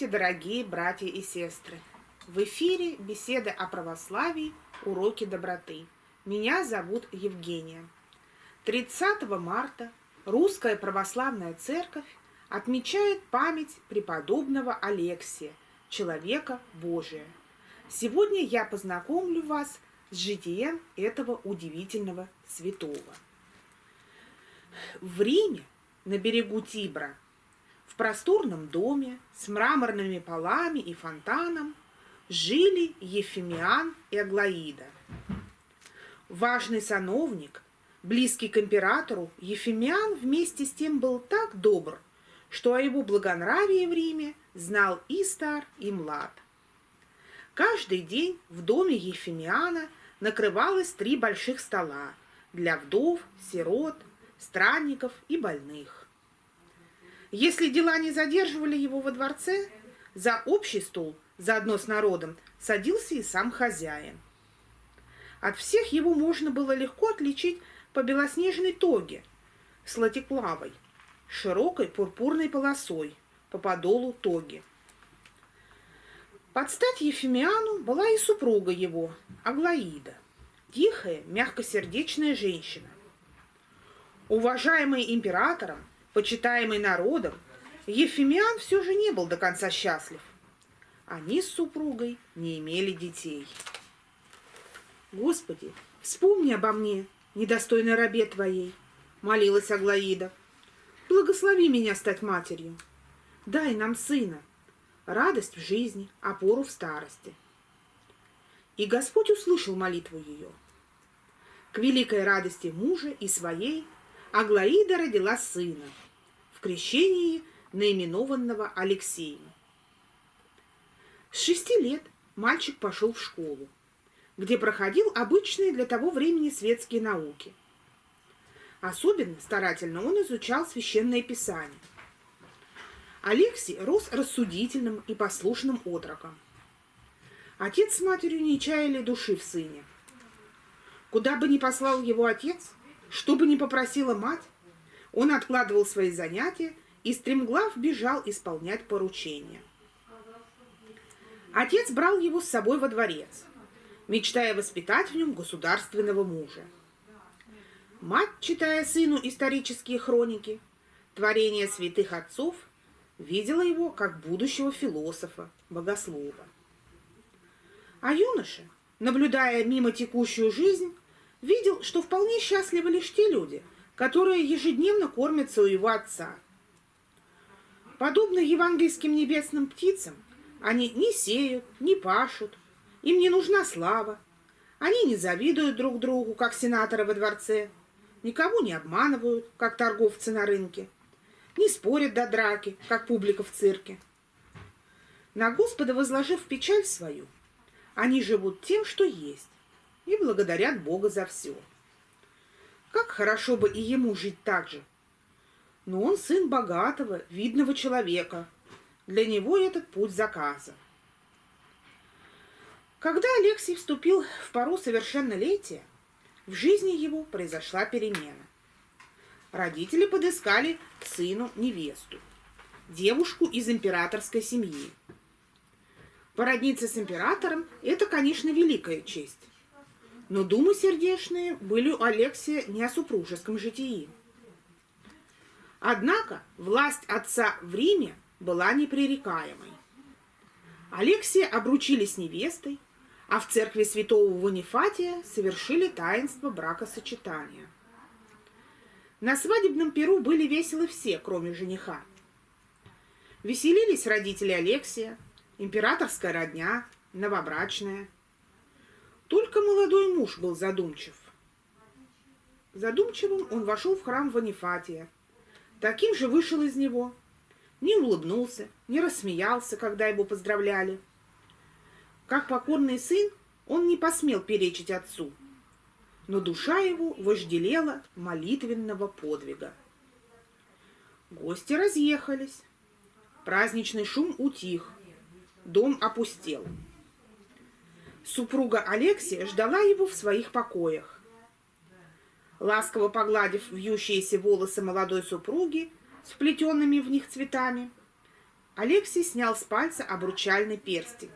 Здравствуйте, дорогие братья и сестры! В эфире беседы о православии, уроки доброты. Меня зовут Евгения. 30 марта Русская Православная Церковь отмечает память преподобного Алексия, человека Божия. Сегодня я познакомлю вас с житием этого удивительного святого. В Риме, на берегу Тибра, просторном доме с мраморными полами и фонтаном жили Ефимиан и Аглаида. Важный сановник, близкий к императору, Ефимиан вместе с тем был так добр, что о его благонравии в Риме знал и стар, и млад. Каждый день в доме Ефимиана накрывалось три больших стола для вдов, сирот, странников и больных. Если дела не задерживали его во дворце, за общий стол, заодно с народом, садился и сам хозяин. От всех его можно было легко отличить по белоснежной тоге с латиклавой, широкой пурпурной полосой по подолу тоги. Под стать Ефимиану была и супруга его, Аглаида, тихая, мягкосердечная женщина. Уважаемая императором, почитаемый народом, Ефимиан все же не был до конца счастлив. Они с супругой не имели детей. «Господи, вспомни обо мне, недостойной рабе твоей», — молилась Аглаида. «Благослови меня стать матерью. Дай нам сына, радость в жизни, опору в старости». И Господь услышал молитву ее. К великой радости мужа и своей Аглаида родила сына, в крещении наименованного Алексеем. С шести лет мальчик пошел в школу, где проходил обычные для того времени светские науки. Особенно старательно он изучал священное писание. Алексей рос рассудительным и послушным отроком. Отец с матерью не чаяли души в сыне. Куда бы ни послал его отец, что бы ни попросила мать, он откладывал свои занятия и стремглав бежал исполнять поручения. Отец брал его с собой во дворец, мечтая воспитать в нем государственного мужа. Мать, читая сыну исторические хроники, творения святых отцов, видела его как будущего философа, богослова. А юноша, наблюдая мимо текущую жизнь, видел, что вполне счастливы лишь те люди, которые ежедневно кормятся у его отца. Подобно евангельским небесным птицам, они не сеют, не пашут, им не нужна слава. Они не завидуют друг другу, как сенаторы во дворце, никого не обманывают, как торговцы на рынке, не спорят до драки, как публика в цирке. На Господа возложив печаль свою, они живут тем, что есть, и благодарят Бога за все. Как хорошо бы и ему жить так же. Но он сын богатого, видного человека. Для него этот путь заказан. Когда Алексей вступил в пору совершеннолетия, в жизни его произошла перемена. Родители подыскали сыну невесту, девушку из императорской семьи. Породниться с императором – это, конечно, великая честь. Но думы сердечные были у Алексия не о супружеском житии. Однако власть отца в Риме была непререкаемой. Алексия обручили с невестой, а в церкви святого Ванифатия совершили таинство бракосочетания. На свадебном перу были веселы все, кроме жениха. Веселились родители Алексия, императорская родня, новобрачная – только молодой муж был задумчив. Задумчивым он вошел в храм Ванифатия. Таким же вышел из него. Не улыбнулся, не рассмеялся, когда его поздравляли. Как покорный сын, он не посмел перечить отцу. Но душа его вожделела молитвенного подвига. Гости разъехались. Праздничный шум утих. Дом опустел. Супруга Алексия ждала его в своих покоях. Ласково погладив вьющиеся волосы молодой супруги с вплетенными в них цветами, Алексей снял с пальца обручальный перстень.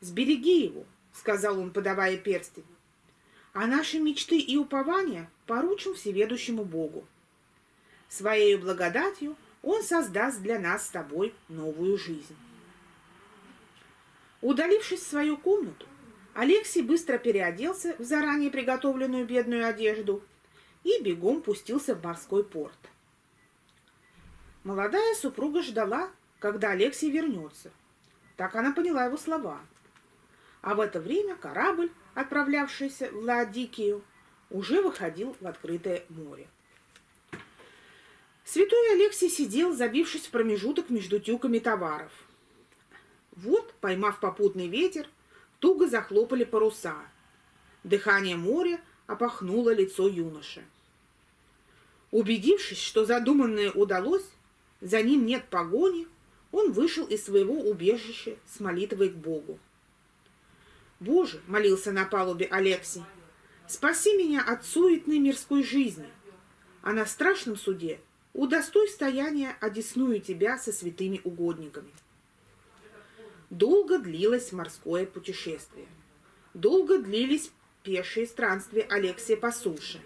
«Сбереги его», — сказал он, подавая перстень. «А наши мечты и упования поручим всеведущему Богу. Своею благодатью он создаст для нас с тобой новую жизнь». Удалившись в свою комнату, Алексей быстро переоделся в заранее приготовленную бедную одежду и бегом пустился в морской порт. Молодая супруга ждала, когда Алексей вернется. Так она поняла его слова. А в это время корабль, отправлявшийся в Ладикию, уже выходил в открытое море. Святой Алексий сидел, забившись в промежуток между тюками товаров. Вот, поймав попутный ветер, туго захлопали паруса. Дыхание моря опахнуло лицо юноши. Убедившись, что задуманное удалось, за ним нет погони, он вышел из своего убежища с молитвой к Богу. «Боже!» — молился на палубе Алексий. «Спаси меня от суетной мирской жизни, а на страшном суде удостой стояния одесную тебя со святыми угодниками». Долго длилось морское путешествие. Долго длились пешие странствия Алексия по суше,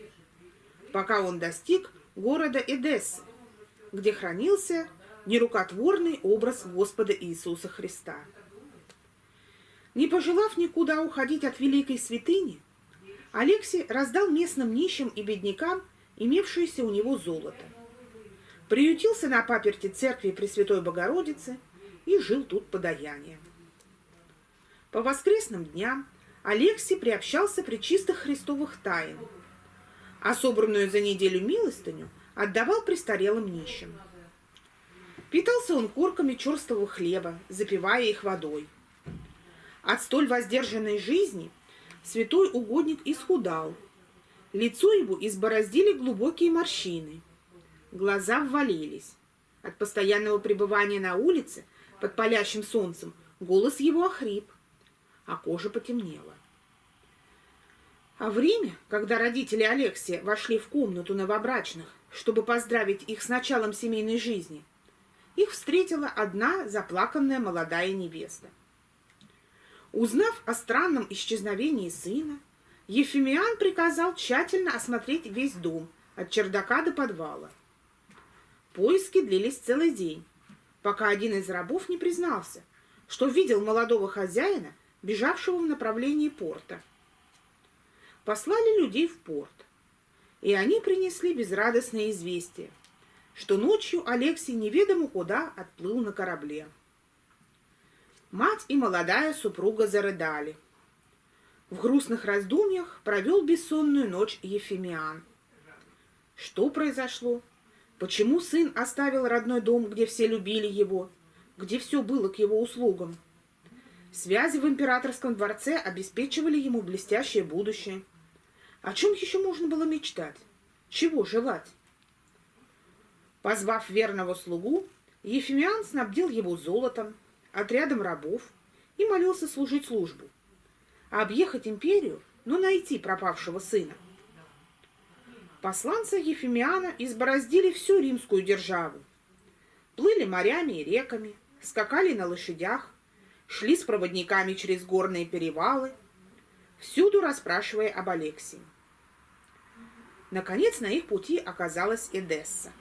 пока он достиг города Эдессы, где хранился нерукотворный образ Господа Иисуса Христа. Не пожелав никуда уходить от великой святыни, Алексий раздал местным нищим и беднякам имевшееся у него золото. Приютился на паперти церкви Пресвятой Богородицы и жил тут подаянием. По воскресным дням Алексий приобщался при чистых христовых тайн, а собранную за неделю милостыню отдавал престарелым нищим. Питался он корками черствого хлеба, запивая их водой. От столь воздержанной жизни святой угодник исхудал. Лицо его избороздили глубокие морщины. Глаза ввалились. От постоянного пребывания на улице под палящим солнцем голос его охрип, а кожа потемнела. А время, когда родители Алексия вошли в комнату новобрачных, чтобы поздравить их с началом семейной жизни, их встретила одна заплаканная молодая невеста. Узнав о странном исчезновении сына, Ефимиан приказал тщательно осмотреть весь дом, от чердака до подвала. Поиски длились целый день, пока один из рабов не признался, что видел молодого хозяина, бежавшего в направлении порта. Послали людей в порт и они принесли безрадостное известие, что ночью Алексей неведомо куда отплыл на корабле. Мать и молодая супруга зарыдали. В грустных раздумьях провел бессонную ночь Ефимиан. Что произошло? Почему сын оставил родной дом, где все любили его, где все было к его услугам? Связи в императорском дворце обеспечивали ему блестящее будущее – о чем еще можно было мечтать? Чего желать? Позвав верного слугу, Ефимиан снабдил его золотом, отрядом рабов и молился служить службу. Объехать империю, но найти пропавшего сына. Посланцы Ефимиана избороздили всю римскую державу. Плыли морями и реками, скакали на лошадях, шли с проводниками через горные перевалы – всюду расспрашивая об Алексии. Наконец на их пути оказалась Эдесса.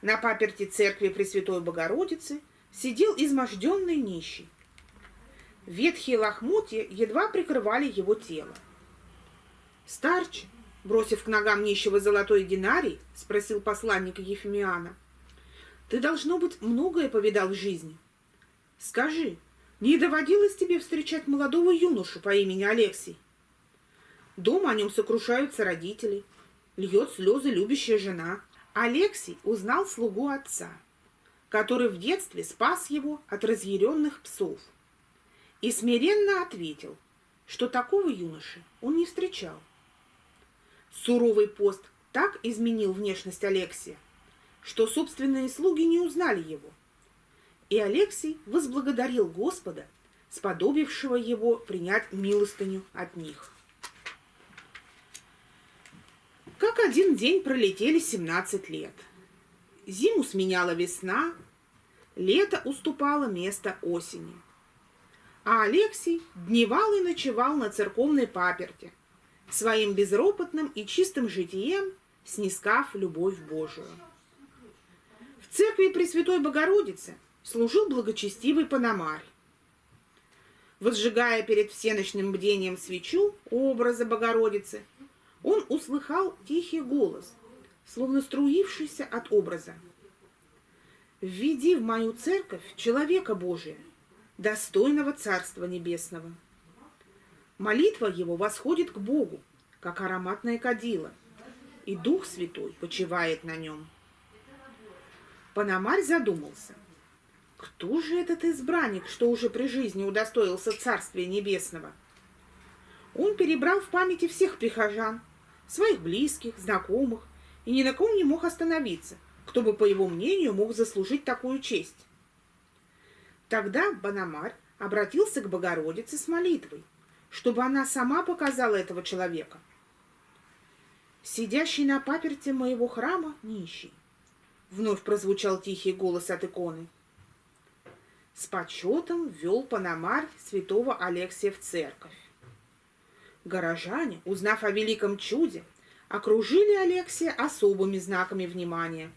На паперти церкви Пресвятой Богородицы сидел изможденный нищий. Ветхие лохмотья едва прикрывали его тело. «Старче», бросив к ногам нищего золотой динарий, спросил посланник Ефимиана, «ты, должно быть, многое повидал в жизни. Скажи, не доводилось тебе встречать молодого юношу по имени Алексей? Дома о нем сокрушаются родители, льет слезы любящая жена. Алексей узнал слугу отца, который в детстве спас его от разъяренных псов, и смиренно ответил, что такого юноши он не встречал. Суровый пост так изменил внешность Алексия, что собственные слуги не узнали его – и Алексий возблагодарил Господа, сподобившего его принять милостыню от них. Как один день пролетели 17 лет. Зиму сменяла весна, лето уступало место осени. А Алексей дневал и ночевал на церковной паперте, своим безропотным и чистым житием снискав любовь Божию. В церкви Пресвятой Богородицы служил благочестивый Пономарь. Возжигая перед всеночным бдением свечу образа Богородицы, он услыхал тихий голос, словно струившийся от образа. «Введи в мою церковь человека Божия, достойного Царства Небесного». Молитва его восходит к Богу, как ароматное кадило, и Дух Святой почивает на нем. Пономарь задумался. Кто же этот избранник, что уже при жизни удостоился Царствия Небесного? Он перебрал в памяти всех прихожан, своих близких, знакомых, и ни на ком не мог остановиться, кто бы, по его мнению, мог заслужить такую честь. Тогда Банамарь обратился к Богородице с молитвой, чтобы она сама показала этого человека. «Сидящий на паперте моего храма нищий», — вновь прозвучал тихий голос от иконы. С почетом ввел Панамарь святого Алексия в церковь. Горожане, узнав о великом чуде, окружили Алексия особыми знаками внимания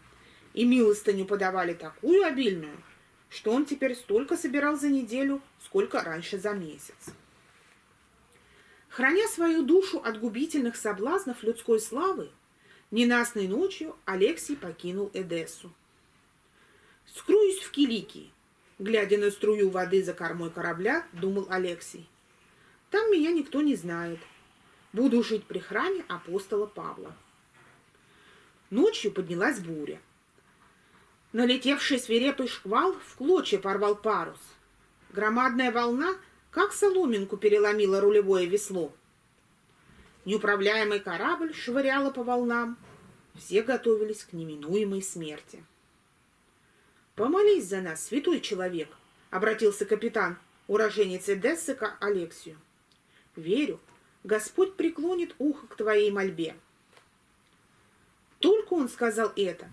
и милостыню подавали такую обильную, что он теперь столько собирал за неделю, сколько раньше за месяц. Храня свою душу от губительных соблазнов людской славы, ненастной ночью Алексий покинул Эдессу. «Скруюсь в Киликии», глядя на струю воды за кормой корабля, думал Алексий. Там меня никто не знает. Буду жить при храме апостола Павла. Ночью поднялась буря. Налетевший свирепый шквал в клочья порвал парус. Громадная волна, как соломинку, переломила рулевое весло. Неуправляемый корабль швыряла по волнам. Все готовились к неминуемой смерти. «Помолись за нас, святой человек», — обратился капитан, уроженец Эдессы к Алексию. Верю, Господь преклонит ухо к твоей мольбе. Только он сказал это,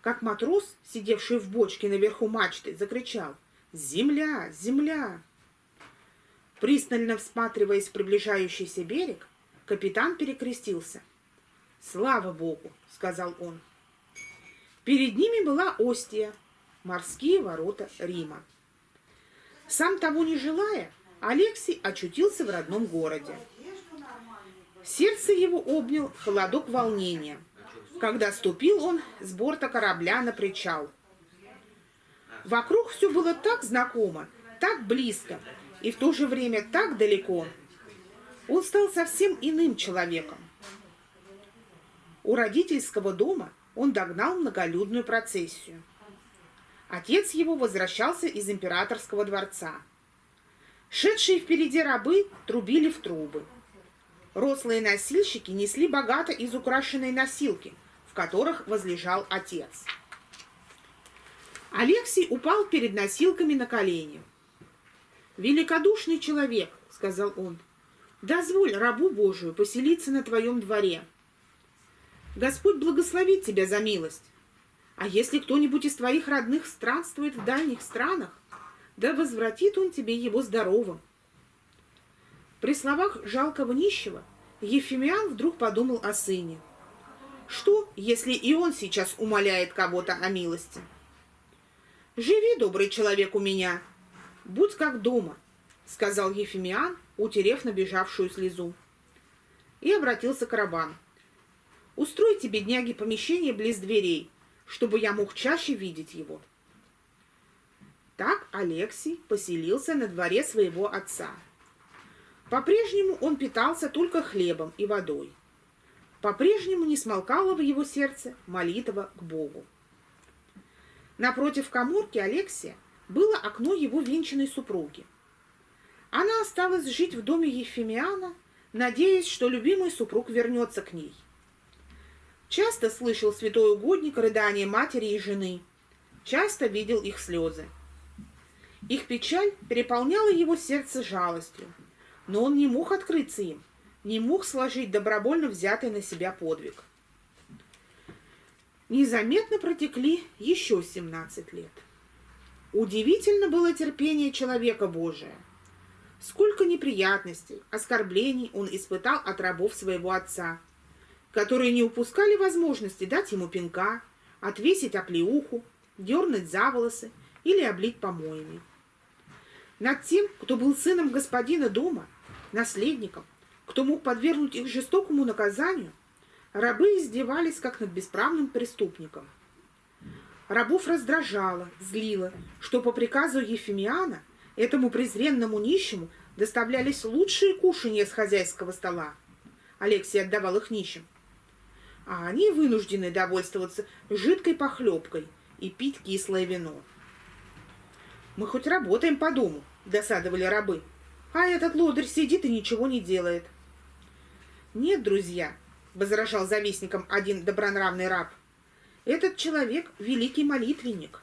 как матрос, сидевший в бочке наверху мачты, закричал «Земля! Земля!». Пристально всматриваясь в приближающийся берег, капитан перекрестился. «Слава Богу!» — сказал он. Перед ними была Остия, морские ворота Рима. Сам того не желая, Алексей очутился в родном городе. Сердце его обнял холодок волнения, когда ступил он с борта корабля на причал. Вокруг все было так знакомо, так близко и в то же время так далеко. Он стал совсем иным человеком. У родительского дома он догнал многолюдную процессию. Отец его возвращался из императорского дворца – Шедшие впереди рабы трубили в трубы. Рослые носильщики несли богато изукрашенные носилки, в которых возлежал отец. Алексей упал перед носилками на колени. «Великодушный человек», — сказал он, — «дозволь рабу Божию поселиться на твоем дворе. Господь благословит тебя за милость. А если кто-нибудь из твоих родных странствует в дальних странах, да возвратит он тебе его здоровым. При словах жалкого нищего Ефимиан вдруг подумал о сыне. Что, если и он сейчас умоляет кого-то о милости? «Живи, добрый человек, у меня, будь как дома», — сказал Ефимиан, утерев набежавшую слезу. И обратился к рабам. «Устройте, бедняги, помещение близ дверей, чтобы я мог чаще видеть его». Так Алексий поселился на дворе своего отца. По-прежнему он питался только хлебом и водой. По-прежнему не смолкала в его сердце молитва к Богу. Напротив коморки Алексия было окно его венчанной супруги. Она осталась жить в доме Ефимиана, надеясь, что любимый супруг вернется к ней. Часто слышал святой угодник рыдания матери и жены, часто видел их слезы. Их печаль переполняла его сердце жалостью, но он не мог открыться им, не мог сложить добровольно взятый на себя подвиг. Незаметно протекли еще 17 лет. Удивительно было терпение человека Божия. Сколько неприятностей, оскорблений он испытал от рабов своего отца, которые не упускали возможности дать ему пинка, отвесить оплеуху, дернуть за волосы или облить помоями. Над тем, кто был сыном господина дома, наследником, кто мог подвергнуть их жестокому наказанию, рабы издевались, как над бесправным преступником. Рабов раздражало, злило, что по приказу Ефимиана этому презренному нищему доставлялись лучшие кушанья с хозяйского стола. Алексей отдавал их нищим. А они вынуждены довольствоваться жидкой похлебкой и пить кислое вино. «Мы хоть работаем по дому», — досадовали рабы. «А этот лодырь сидит и ничего не делает». «Нет, друзья», — возражал завистником один добронравный раб, «этот человек — великий молитвенник».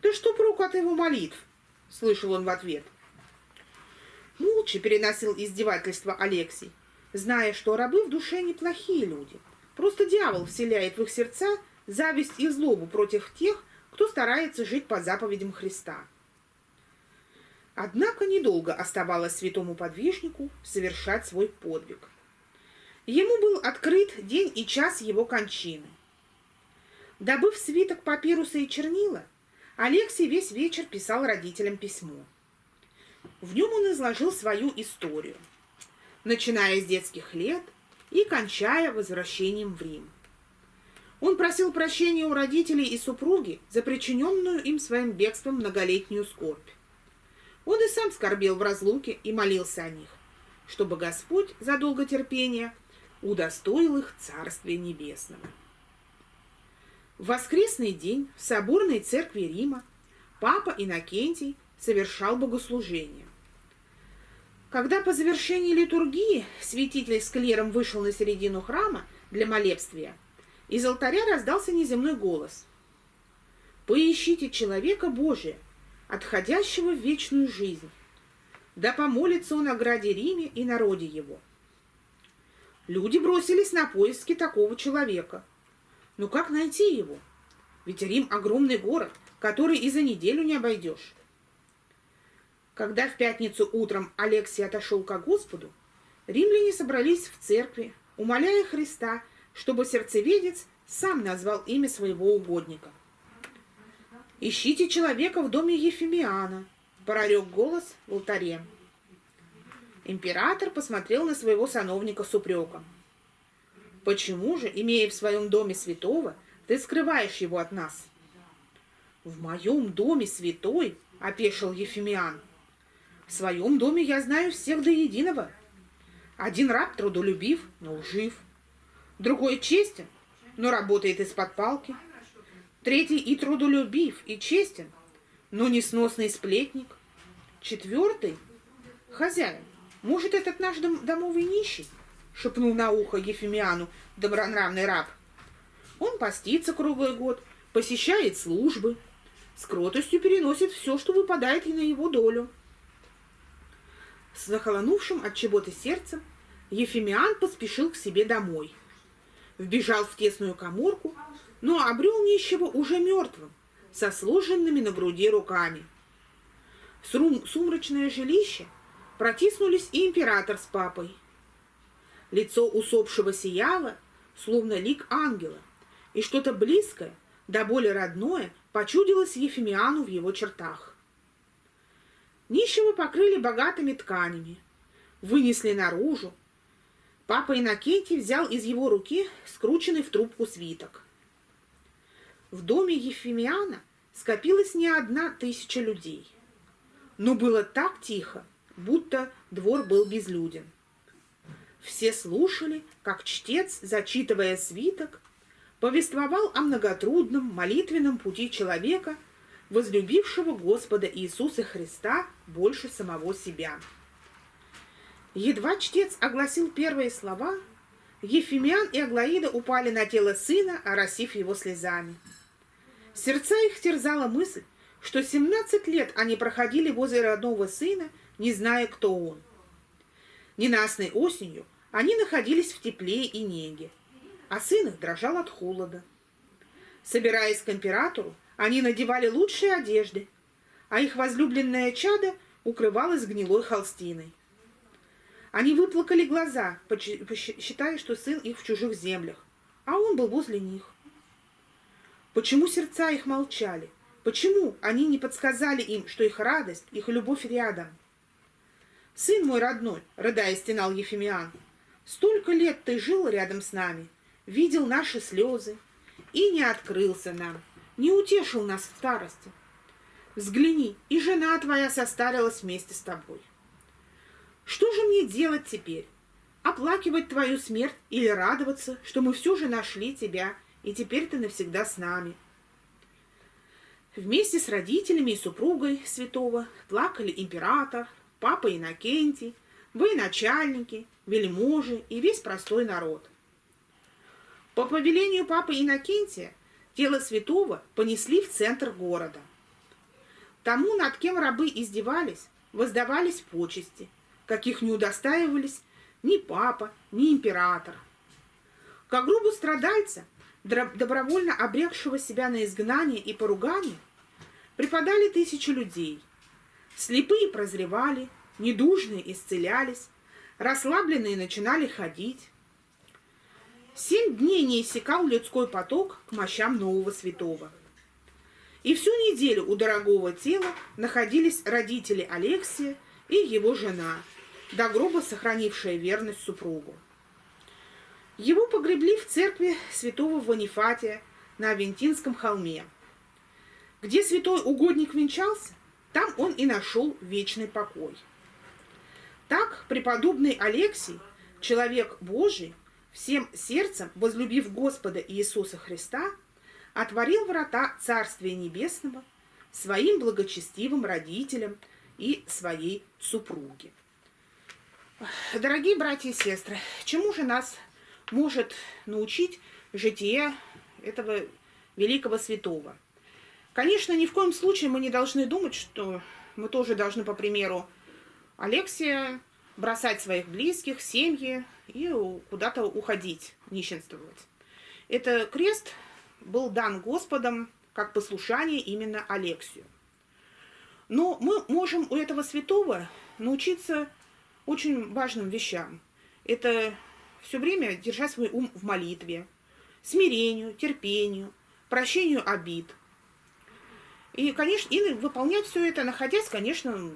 «Да что проку от его молитв?» — слышал он в ответ. Молча переносил издевательство Алексей, зная, что рабы в душе неплохие люди. Просто дьявол вселяет в их сердца зависть и злобу против тех, кто старается жить по заповедям Христа. Однако недолго оставалось святому подвижнику совершать свой подвиг. Ему был открыт день и час его кончины. Добыв свиток папируса и чернила, Алексей весь вечер писал родителям письмо. В нем он изложил свою историю, начиная с детских лет и кончая возвращением в Рим. Он просил прощения у родителей и супруги за причиненную им своим бегством многолетнюю скорбь. Он и сам скорбел в разлуке и молился о них, чтобы Господь за долготерпение удостоил их Царствия Небесного. В воскресный день в соборной церкви Рима папа Иннокентий совершал богослужение. Когда по завершении литургии святитель с клером вышел на середину храма для молебствия – из алтаря раздался неземной голос. «Поищите человека Божия, отходящего в вечную жизнь. Да помолится он о граде Риме и народе его». Люди бросились на поиски такого человека. Но как найти его? Ведь Рим — огромный город, который и за неделю не обойдешь. Когда в пятницу утром Алексий отошел к Господу, римляне собрались в церкви, умоляя Христа — чтобы сердцеведец сам назвал имя своего угодника. «Ищите человека в доме Ефимиана», — прорек голос в алтаре. Император посмотрел на своего сановника с упреком. «Почему же, имея в своем доме святого, ты скрываешь его от нас?» «В моем доме святой?» — опешил Ефимиан. «В своем доме я знаю всех до единого. Один раб трудолюбив, но лжив. Другой честен, но работает из-под палки. Третий и трудолюбив, и честен, но несносный сплетник. Четвертый — хозяин. Может, этот наш дом домовый нищий? Шепнул на ухо Ефимиану добронравный раб. Он постится круглый год, посещает службы, с кротостью переносит все, что выпадает на его долю. С захолонувшим от чего-то сердцем Ефимиан поспешил к себе домой — вбежал в тесную коморку, но обрел нищего уже мертвым, со сложенными на груди руками. В сум сумрачное жилище протиснулись и император с папой. Лицо усопшего сияло, словно лик ангела, и что-то близкое, да более родное, почудилось Ефимиану в его чертах. Нищего покрыли богатыми тканями, вынесли наружу, Папа Иннокентий взял из его руки скрученный в трубку свиток. В доме Ефимиана скопилась не одна тысяча людей. Но было так тихо, будто двор был безлюден. Все слушали, как чтец, зачитывая свиток, повествовал о многотрудном молитвенном пути человека, возлюбившего Господа Иисуса Христа больше самого себя. Едва чтец огласил первые слова, Ефимян и Аглаида упали на тело сына, оросив его слезами. Сердца их терзала мысль, что 17 лет они проходили возле родного сына, не зная, кто он. Ненастной осенью они находились в тепле и неге, а сын их дрожал от холода. Собираясь к императору, они надевали лучшие одежды, а их возлюбленное чадо укрывалось гнилой холстиной. Они выплакали глаза, считая, что сын их в чужих землях, а он был возле них. Почему сердца их молчали? Почему они не подсказали им, что их радость, их любовь рядом? «Сын мой родной», — рыдая стенал Ефимиан, — «столько лет ты жил рядом с нами, видел наши слезы и не открылся нам, не утешил нас в старости. Взгляни, и жена твоя состарилась вместе с тобой. Что же мне делать теперь? Оплакивать твою смерть или радоваться, что мы все же нашли тебя, и теперь ты навсегда с нами?» Вместе с родителями и супругой святого плакали император, папа Иннокентий, военачальники, вельможи и весь простой народ. По повелению папы Иннокентия тело святого понесли в центр города. Тому, над кем рабы издевались, воздавались почести, каких не удостаивались ни папа, ни император. Как грубу страдальца, добровольно обрекшего себя на изгнание и поругание, преподали тысячи людей, Слепые прозревали, недужные исцелялись, расслабленные начинали ходить. Семь дней не иссякал людской поток к мощам нового святого. И всю неделю у дорогого тела находились родители Алексия и его жена, до гроба сохранившая верность супругу. Его погребли в церкви святого Ванифатия на Авентинском холме. Где святой угодник венчался, там он и нашел вечный покой. Так преподобный Алексий, человек Божий, всем сердцем возлюбив Господа Иисуса Христа, отворил врата Царствия Небесного своим благочестивым родителям и своей супруге. Дорогие братья и сестры, чему же нас может научить житие этого великого святого – Конечно, ни в коем случае мы не должны думать, что мы тоже должны, по примеру Алексия, бросать своих близких, семьи и куда-то уходить, нищенствовать. Это крест был дан Господом как послушание именно Алексию. Но мы можем у этого святого научиться очень важным вещам. Это все время держать свой ум в молитве, смирению, терпению, прощению обид – и, конечно, и выполнять все это, находясь, конечно,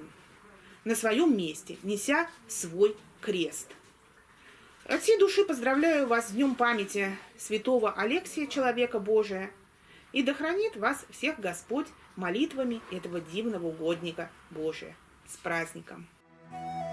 на своем месте, неся свой крест. От всей души поздравляю вас с Днем памяти святого Алексия, человека Божия, и да хранит вас всех Господь молитвами этого дивного угодника Божия. С праздником! Thank you.